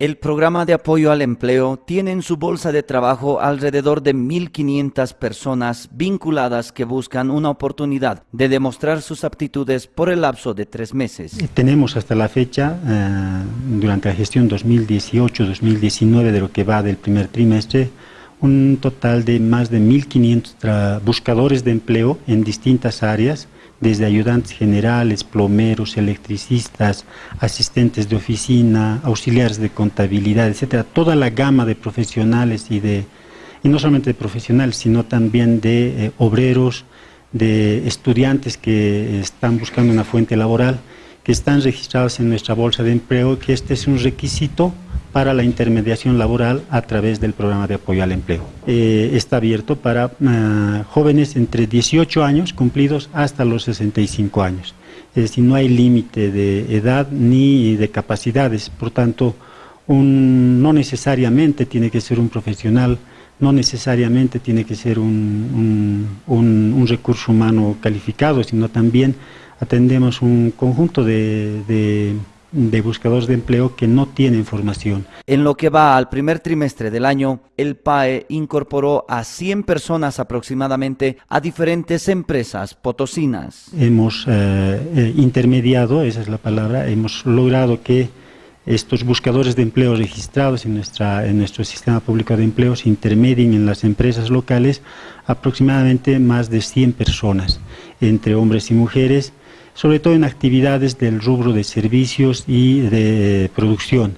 El programa de apoyo al empleo tiene en su bolsa de trabajo alrededor de 1.500 personas vinculadas que buscan una oportunidad de demostrar sus aptitudes por el lapso de tres meses. Tenemos hasta la fecha, eh, durante la gestión 2018-2019 de lo que va del primer trimestre, un total de más de 1.500 buscadores de empleo en distintas áreas, desde ayudantes generales, plomeros, electricistas, asistentes de oficina, auxiliares de contabilidad, etcétera, toda la gama de profesionales y de y no solamente de profesionales, sino también de eh, obreros, de estudiantes que están buscando una fuente laboral, que están registrados en nuestra bolsa de empleo, que este es un requisito para la intermediación laboral a través del programa de apoyo al empleo. Eh, está abierto para uh, jóvenes entre 18 años cumplidos hasta los 65 años. Es decir, no hay límite de edad ni de capacidades, por tanto, un, no necesariamente tiene que ser un profesional, no necesariamente tiene que ser un, un, recurso humano calificado, sino también atendemos un conjunto de de buscadores de empleo que no tienen formación. En lo que va al primer trimestre del año, el PAE incorporó a 100 personas aproximadamente a diferentes empresas potosinas. Hemos eh, eh, intermediado, esa es la palabra, hemos logrado que estos buscadores de empleo registrados en, nuestra, en nuestro sistema público de empleo se intermedien en las empresas locales aproximadamente más de 100 personas, entre hombres y mujeres, sobre todo en actividades del rubro de servicios y de producción.